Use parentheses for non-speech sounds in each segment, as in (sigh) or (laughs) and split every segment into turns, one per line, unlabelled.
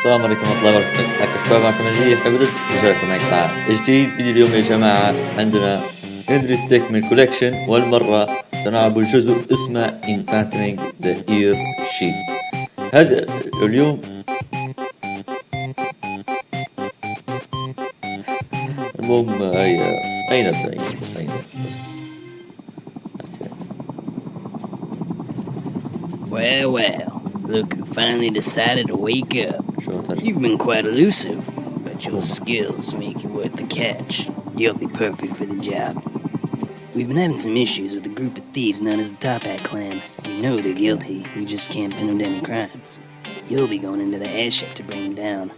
السلام عليكم ورحمة الله وبركاته. حياكم شباب معكم نجيب حبيبي رجع لكم مقطع جديد. فيديو اليوم يا جماعة عندنا هنري ستيكمن collection والمرة سنلعب جزء اسمه Infiltrating the Airship هذا اليوم المهم هيا أين نبدأ أين بس
Well, well, look finally decided to wake up. You've been quite elusive, but your skills make you worth the catch. You'll be perfect for the job. We've been having some issues with a group of thieves known as the Top Hat Clams. We know they're guilty, we just can't pin them to any crimes. You'll be going into the airship to bring them down.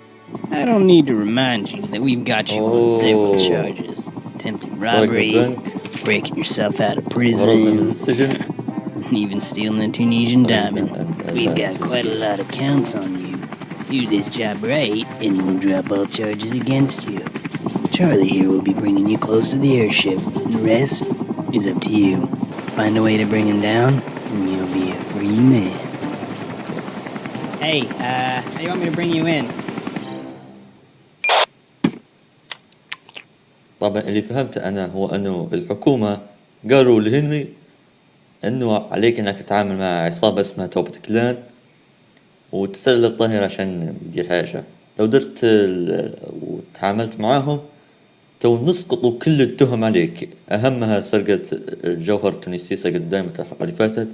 I don't need to remind you that we've got you oh. on several charges.
attempting
robbery,
like
breaking yourself out of prison, and (laughs) even stealing the Tunisian diamond. We've got quite a lot of counts on you Do this job right, and we'll drop all charges against you. Charlie here will be bringing you close to the airship. The rest is up to you. Find a way to bring him down, and you'll be a free man. Hey, uh, how do you want me to bring you in?
طبعا اللي فهمته انا هو انه الحكومة قالوا لهنري انه عليك انك تتعامل مع عصابة اسمها توبة كلان وتسلل الظهر عشان يدير حاجة. لو درت وتعاملت معاهم تو نسقطوا كل التهم عليك. أهمها سرقة الجوهر التونسي سرقة دايمة الحلقة اللي فاتت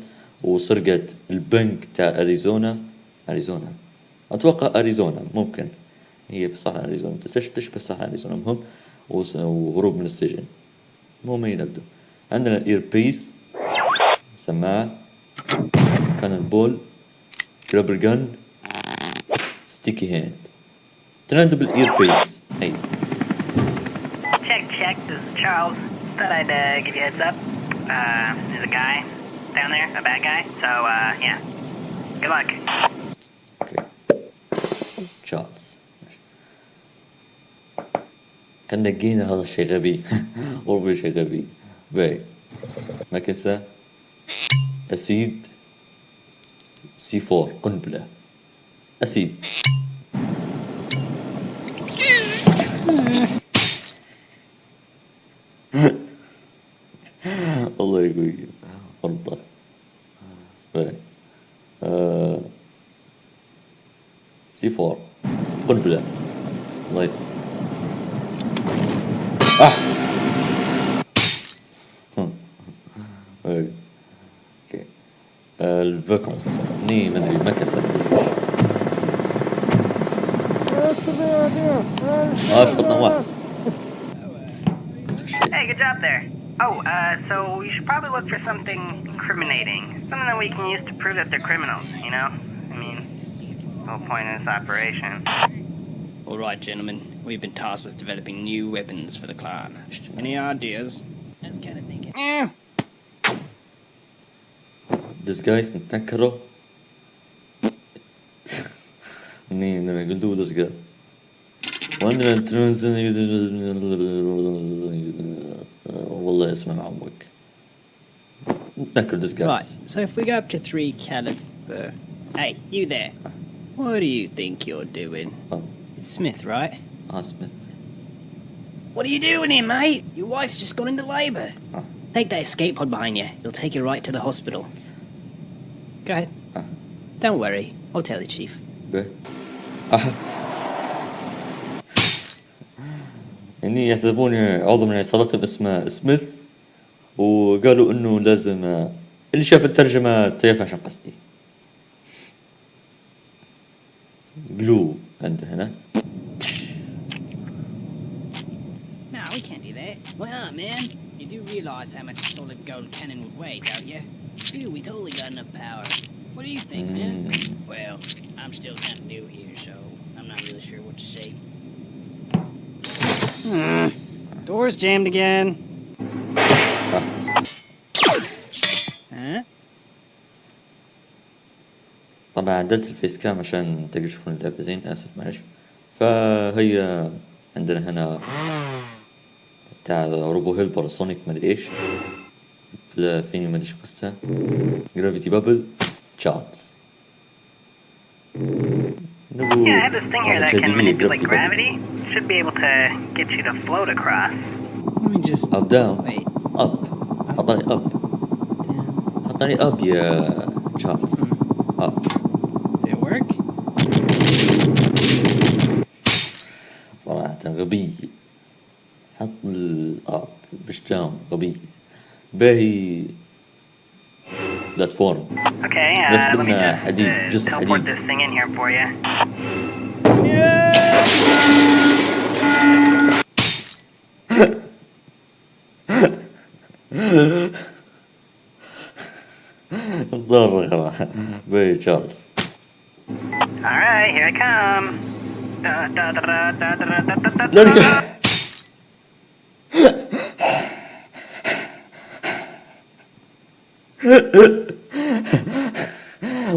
وسرقة البنك تاع أريزونا. أريزونا. أتوقع أريزونا ممكن. هي في صحراء اريزونا تش- تشبه صحراء أريزونا؟ المهم وهروب من السجن. المهم هي نبدو؟ عندنا اير بيس سماعة كان بول rubber gun, sticky hand, trendable earpiece. Hey.
Check, check. This is Charles. Thought I'd uh, give you a heads up. Uh, there's a guy down there, a bad guy. So uh, yeah. Good luck.
Okay. Charles. كان لقينا هذا الشيء غبي والله شيء غبي باي مكسة أسيد C4 قنبلة أسيد الله يقوي قنبلة سي 4 قنبلة الله
يسلمك Uh, so we should probably look for something incriminating. Something that we can use to prove that they're criminals, you know? I mean, the whole point of this operation.
Alright, gentlemen. We've been tasked with developing new weapons for the clan. Any ideas? That's kind eh. of (laughs) thinking. Yeah.
This guy's in Takaro. I mean, I'm a good dude, this guy. ترانزن والله اسمه معوق نتنكر disguise
Right, so if we go up to three caliber. Hey, you there. What do you think you're doing?
Oh.
It's Smith, right?
اه سميث
What are you doing here, mate? Your wife's just gone into labour.
Oh.
Take that escape pod behind you. It'll take you right to the hospital. Go ahead.
Oh.
Don't worry. I'll tell the chief.
به يعني يعزبوني عضو من عصابتهم اسمه سميث وقالوا إنه لازم اللي شاف الترجمة تعرف عشان قصدي. جلو عند هنا.
What do you think, man?
Mm.
Well, I'm still kind of new here, so I'm not really sure what to say. Door's jammed again.
طبعا عدلت ال face cam عشان تقدروا تشوفون اللعبة زين آسف معلش فهي عندنا هنا تاع robo helper sonic مدري إيش. فيني مدري إيش قصتها. gravity bubble تشارلز. نبو
Yeah, I have this thing here that can
جاذبية
manipulate
gravity.
gravity. Should be able to get you to float across.
Let me just.
Up down
Wait.
up حطني up
Down.
حطني up يا تشارلز up
Did it work?
صراحة غبي حط الاب بشجام غبي باهي that form.
Okay, uh, let me
uh,
just,
Hadid,
uh,
just
teleport this thing in here for you. (laughs)
Bay
Charles. Alright, here I come. Da, da, da,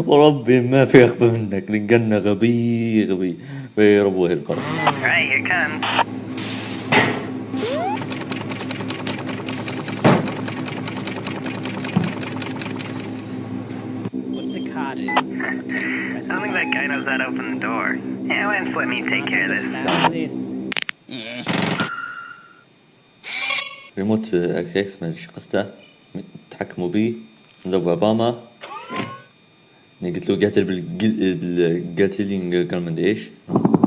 وربي ما في اخبى منك رجالنا غبي غبي
يا
رب
وهي
القرب Telling that guy knows how to open the door. Yeah, why don't let me take care of this?
ريموت إكس من شقسته تحكموا بيه لو اوباما قلت له قاتل بال بالقاتلينج قال إيش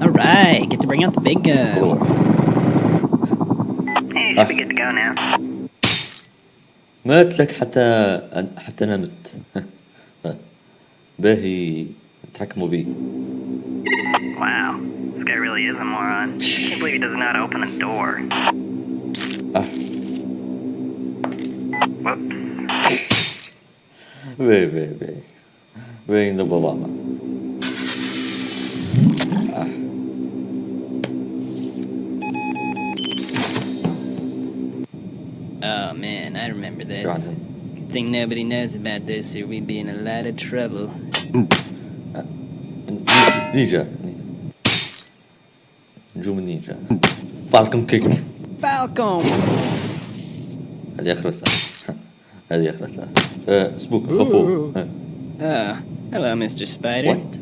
alright get to bring out the big guns.
Ah.
مات لك حتى حتى أنا مت. (laughs) باهي. تحكموا بي.
Whoops.
Ve ve ve. Ve in the Balama. Ah.
Oh man, I remember this. Good thing nobody knows about this or we'd be in a lot of trouble.
Ninja. Juma Ninja. Falcon kick.
Falcon!
هذه اخر الساعة هذه اخر الساعة uh, spook, Ooh. Uh.
Oh, hello, Mr. Spider.
What?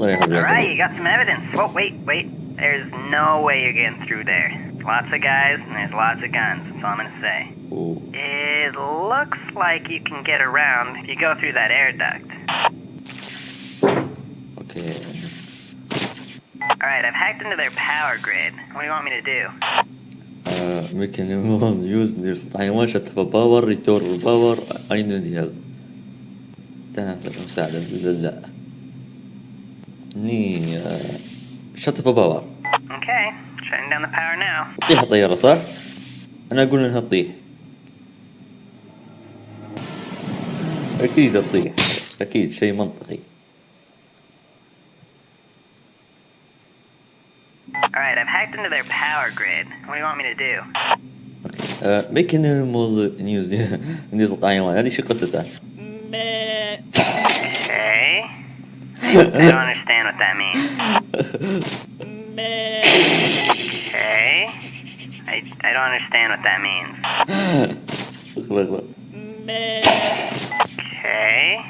Alright, you got some evidence. Oh, wait, wait. There's no way you're getting through there. Lots of guys, and there's lots of guns. That's all I'm gonna say.
Ooh.
It looks like you can get around if you go through that air duct.
Okay.
Alright, I've hacked into their power grid. What do you want me to do?
Uh, mechanism used يستطيع حيوان شتف باور ريتور باور I need help تحتاج مساعدة لا ني شتف باور
Okay, shutting down the power now.
طيح طيارة صح؟ أنا أقول إنها تطيح. أكيد تطيح. أكيد شيء منطقي.
their power grid. What do you want me to do?
أوكي ميكانيزم نيوز (laughs) نيوز حيوان هذه شو قصتها؟
Meh.
Okay. I don't understand what that means.
Meh.
Okay. I, I don't understand what that means.
اقرا اقرا
Meh.
Okay.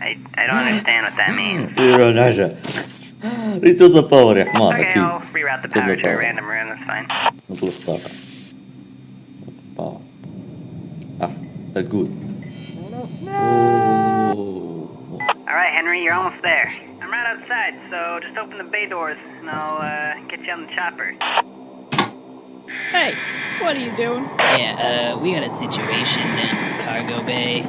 I, I don't understand what that means. (laughs)
Itu tuh power ya, mana
Okay, I'll reroute the power to a random room, that's fine.
Itu tuh power. Power. Ah, that's good. Oh.
Alright, Henry, you're almost there. I'm right outside, so just open the bay doors and I'll uh, get you on the chopper.
Hey, what are you doing? Yeah, uh, we got a situation down in cargo bay.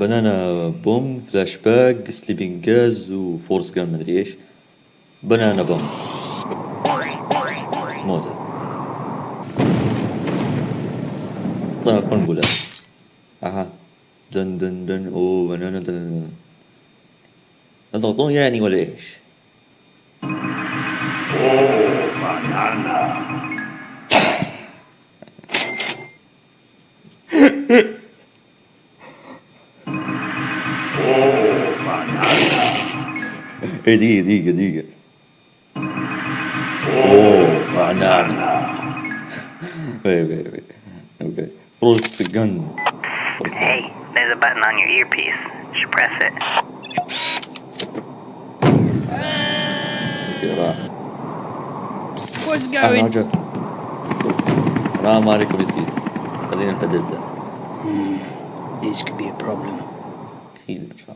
banana bomb flashbang sleeping gas و force gun مدري إيش banana bomb موزة طلع قنبلة أها دن دن دن اوه banana دن دن دن الضغطون يعني ولا إيش Oh, banana. (laughs) wait, wait, wait. Okay. Gun.
Hey, gun. there's a button on your earpiece. You should press it.
What's going?
أهلا السلام عليكم يا خلينا نحدد
This could be a problem.
Huge.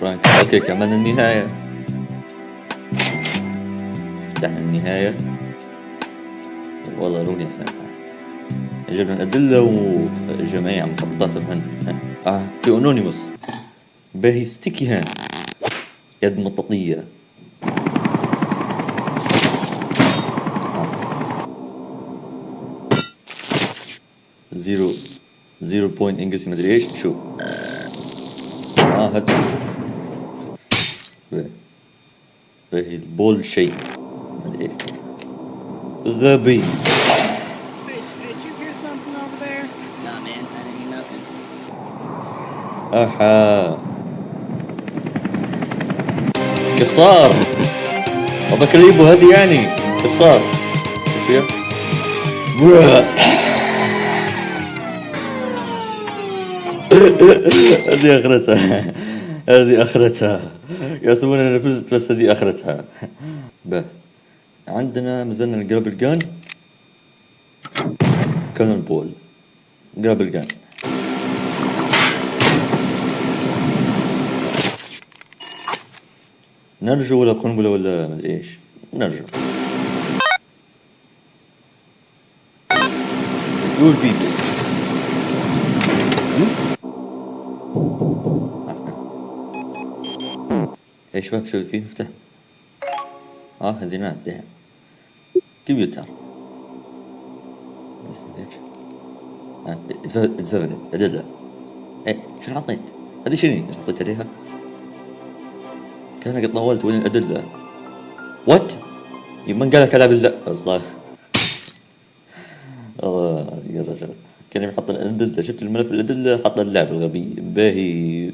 فرانك أوكي كملنا النهاية. فتحنا النهاية. والله روني سامحة جبنا الأدلة وجميع مخططاتهم هن ها. آه في أنونيموس. باهي ستيكي هان. يد مطاطية. زيرو زيرو بوينت انجلسي مدري إيش. شو؟ آه هد
didn't hear nothing.
أحا. كيف صار؟ هذاك الريبو هذه يعني. كيف صار؟ شوف (laughs) هذه أخرتها. هذه أخرتها. يحسبون اني فزت بس هذه آخرتها. به عندنا مازلنا الجرابل جان. كانون بول. جرابل جان. نرجو ولا قنبلة ولا مدري إيش. نرجو. يقول فيديو يا شباب شو في مفتاح. آه هذه نادي كمبيوتر. بس ليش اتزفنت ادلة إيه شنو حطيت هذه شنو إيش حطيت عليها؟ كان قد طولت وين الأدلة. وات من قال لك العب الله. الله يا رجل. كان يحط الأدلة. شفت الملف الأدلة؟ حط اللعب الغبي. باهي.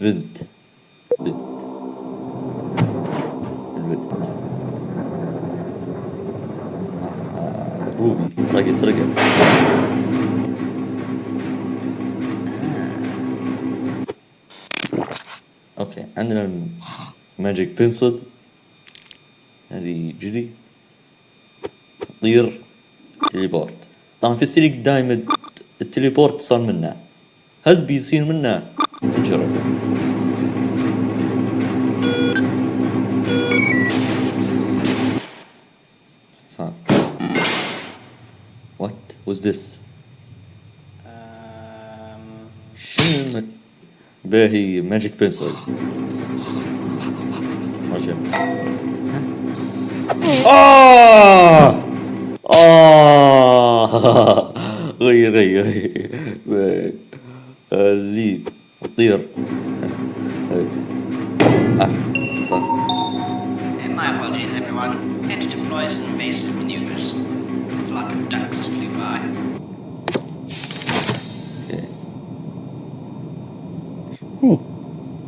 بنت. بنت. روبي راقي سرقة أوكي عندنا الماجيك بنسل هذه جدي. طير تليبورت طبعا في ستريك دايما التليبورت صار منه. هل بيصير منه؟ نجرب was this?
Um,
شنو الم... باهي ماجيك بنسل ما شنو آه آه غير غير غير اللي طير آه صح
And my apologies, everyone. Had to deploy some invasive maneuvers. A flock of ducks flew by.
اوكي
Hey,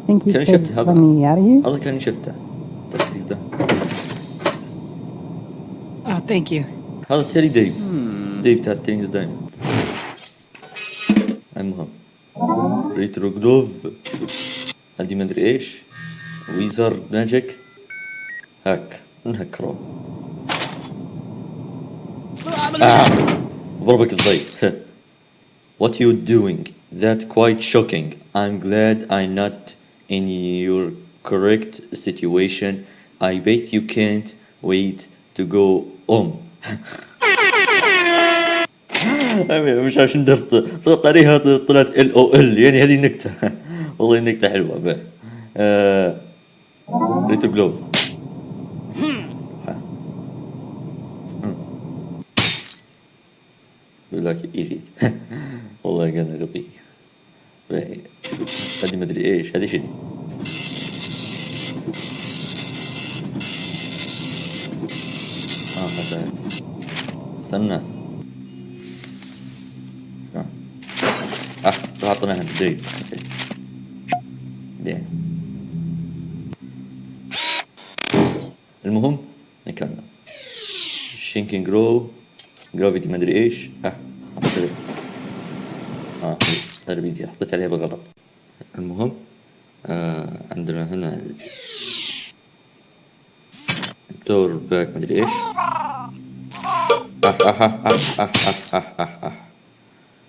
think you
Can I
could
shift
let
هذا؟
me out of here?
هذا كان شفته التسريب ده
oh, thank you.
هذا تيري ديف ديف تاستينج دايموند المهم ريترو جلوف هذه مدري ايش ويزر ماجيك هاك نهكرو آه. ضربك الضيف (laughs) What you doing? That quite shocking. I'm glad I'm not in your correct situation. I bet you can't wait to go home. (laughs) مش عشان درت ضغطت عليها طلعت ال او ال يعني هذه نكتة (laughs) والله نكتة حلوة به آه... ريتو جلوف يقول لك يريد (laughs) والله كان غبي. هذه مدري إيش هذه شنو؟ آه هذا. استنى. آه. حطيناها جيد okay زين المهم نكمل shrink and grow graffiti مدري إيش ها حطيت آه بيدي حطيت عليها بالغلط المهم آه عندنا هنا الدور باك مدري إيش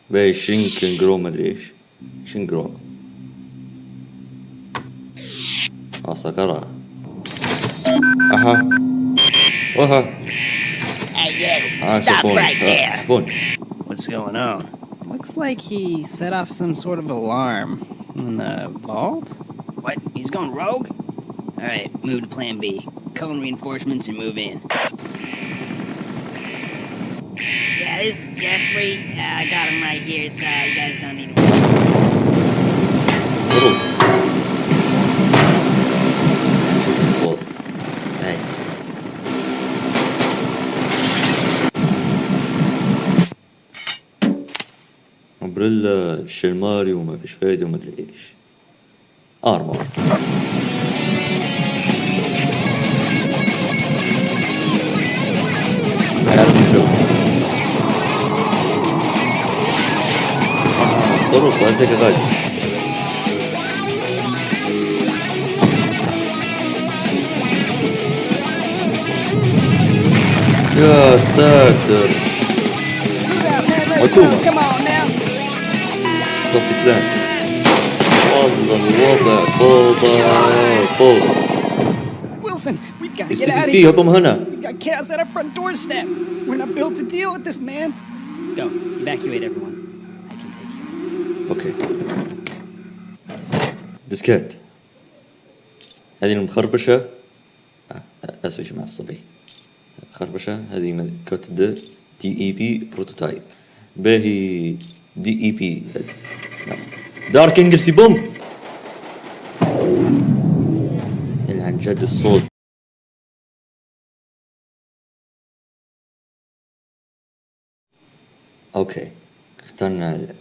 باي شينكن جرو مدري إيش شينجرو آه صقرة أها
Hey, Stop right there. What's going on? Looks like he set off some sort of alarm in the vault. What? He's going rogue? All right, move to Plan B. Cone reinforcements and move in.
Yeah, this is Jeffrey. Uh, I got him right here, so you guys don't need to.
امبريلا شيرماري وما فيش فايدة وما أدري إيش. ارمر صاروخ وهذا غادي يا ساتر. حكومة تطبيق ده والله الوضع فوضى فوضى. السي سي سي هضم هنا. أوكي ديسكيت هذه المخربشة آه، أسوي يا مع الصبي. خربشة. هذه كوت دي اي بي بروتوتايب باهي دي اي بي دارك انجلسي بوم عن جد الصوت. أوكي. اخترنا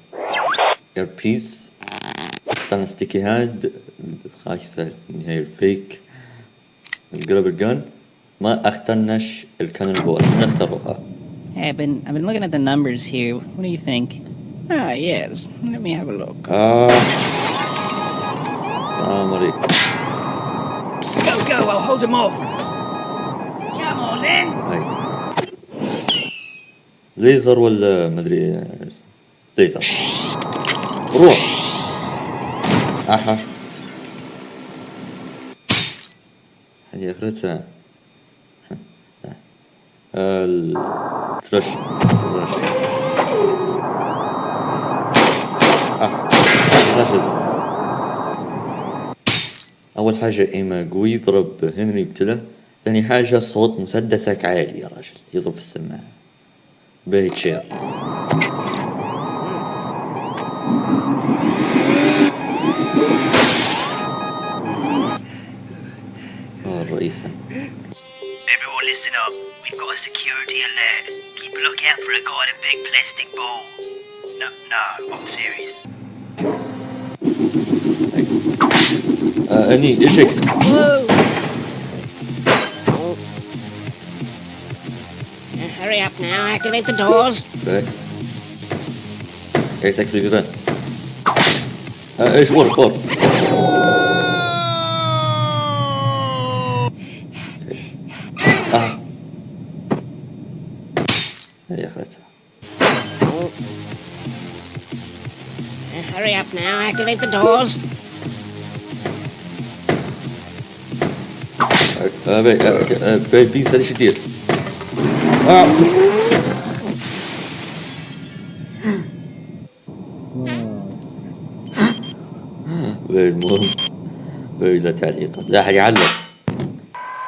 الايربيس اخترنا ستيكي هاند خايسة هي الفيك. الجرابر جان ما اخترناش الكانون بول نختاروها
Hey, I've been I've been looking at the numbers here. What do you think? Ah, yes. Let me have a look.
آه السلام عليكم
Go, go! I'll hold him off.
Come on then.
هاي ليزر ولا مدري ليزر روح اها هذه اخرتها الترش. راشد أول حاجة إيما قوي يضرب هنري ابتله ثاني حاجة صوت مسدسك عالي يا راجل يضرب في السماعة. باهي تشير. الرئيسة
Everyone listen up. You've got a security alert. Keep a lookout for a guy in a big plastic ball. No, no, I'm serious.
Uh, I need eject. Whoa! Oh.
Uh, hurry up now, activate the doors.
Okay. Right. Exactly, good. Uh, it's water, water. هذه اخرتها
Hurry up now. Activate the doors.
آه باهي آه آه، باهي بيس هذه إيش تدير آه. باهي المهم لا تعليق. لا أحد يعلق.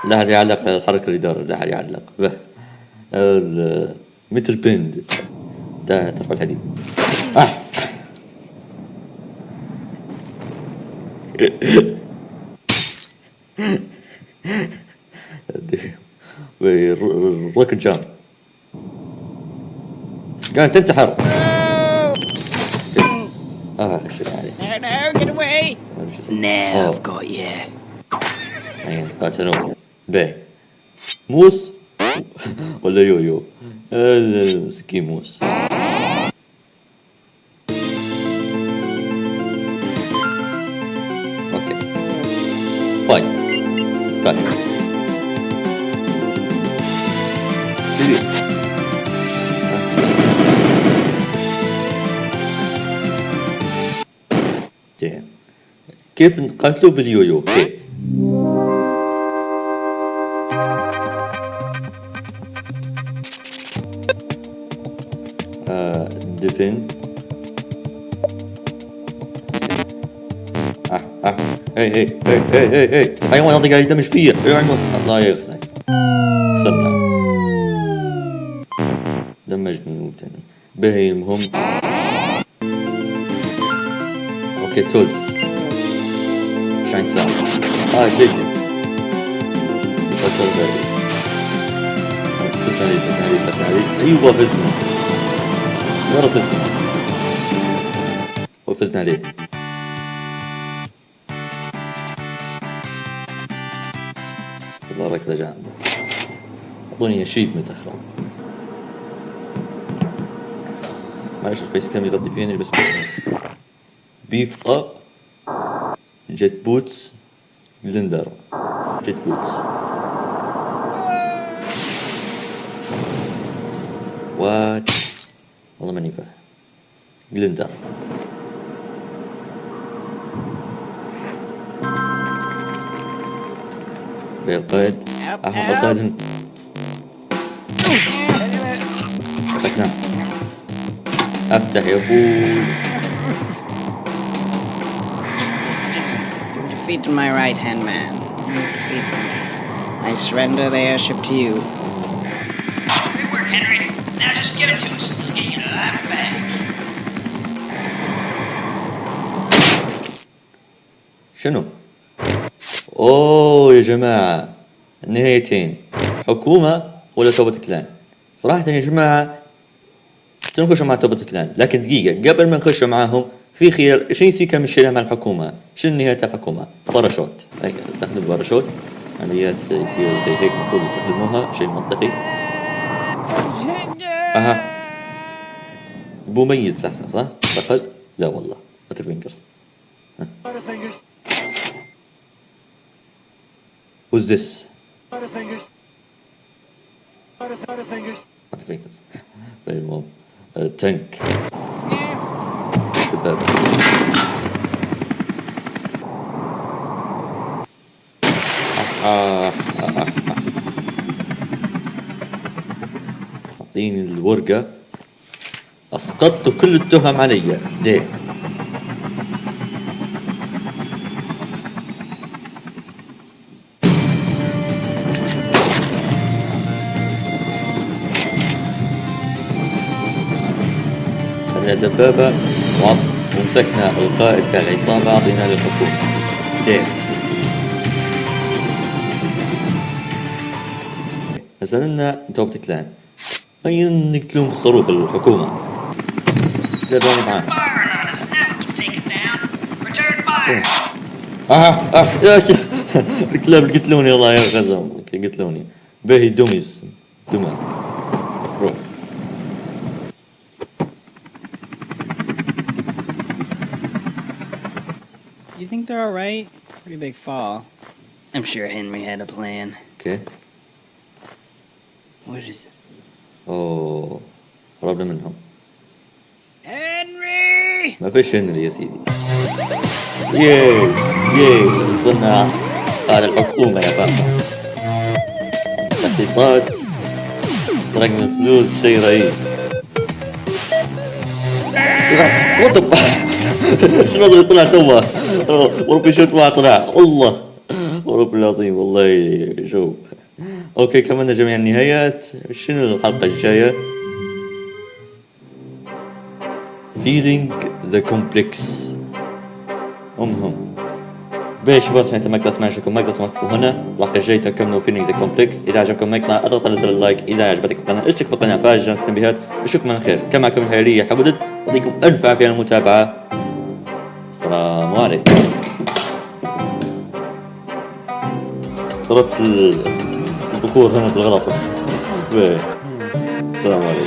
لا أحد يعلق. على الحركة اللي دار لا أحد يعلق. به. مثل بند. ده ترفع الحديد. آه. (laughs) الروكت جامب قاعد تنتحر. آه شو اسمه؟
Now
أوه.
I've got you.
يعني تقاتلون به موس. ولا يويو seguimos. Okay. Fight. Back. كيف نقاتلو باليويو؟ كيف؟ آه ديفند آه آه. هي هي هي هي هي هذا قاعد يدمج فيا يعمل الله يخزك خسرنا دمجني تاني باهي المهم أوكي تولز عن ساعة آه فكر بالي فزنا عليه فزنا عليه فزنا عليه أيوه فزنا مرة فزنا. وفزنا عليه والله ركزة جامدة أعطوني اشيفمنت أخرى معلش الفيس كام يغطي فيني بس بيف اب جيت بوتس جلندر جيت بوتس. وات والله ماني فاهم جلندر بالقائد احمد القائد مسكنا افتح يا ابوي
Defeat my right hand man. Defeat him. I surrender the airship to you.
شنو؟ أوه يا جماعة النهايتين حكومة ولا Toppat Clan؟ صراحة يا جماعة نخش مع Toppat Clan؟ لكن دقيقة قبل ما نخش معاهم في خير شنو يصير كم الشيء مع الحكومة؟ شنو نهاية الحكومة؟ باراشوت. استخدم باراشوت عمليات يصير زي هيك المفروض يستخدموها شيء منطقي. أها. بو ميت صح صح. صح لا والله butter fingers Who's this? Butterfingers. المهم آه، تانك دبابة آه، آه، آه، آه. أعطيني الورقة أسقطت كل التهم علي دين خذنا دبابة وعط- ومسكنا القائد تاع العصابة أعطينا للحكومة دين نزلنا توبة كلان هيا نقتلهم بالصاروخ الحكومة؟
down. Return fire.
آه آه يا (laughs) الكلاب قتلوني والله يا غزم قتلوني. باهي دوميز. دمى
think they're alright? Pretty big fall.
I'm sure Henry had a plan.
اوكي
What is it?
اوه قربنا منهم
Henry!
ما فيش هنري يا سيدي ياي ياي وصلنا قاعد الحكومة يا بابا تخطيطات سرقنا الفلوس شيء رهيب هذا اللي طلع توا وربي شفت واحد طلع الله. ورب العظيم والله شوف أوكي كملنا جميع النهايات. شنو الحلقة الجاية؟ Feeling the complex. المهم باش نهاية المقطع اتمنى مقطع توقفوا هنا. الحلقة الجاية تكملوا feeling the complex إذا عجبكم المقطع اضغط على زر اللايك إذا عجبتك القناة اشترك في القناة. فعل جرس التنبيهات اشوفكم على خير. كما معكم الحريرية حمودد يعطيكم ألف عافية على المتابعة. السلام عليكم. ضربت ال- البخور هنا بالغلط. السلام عليكم.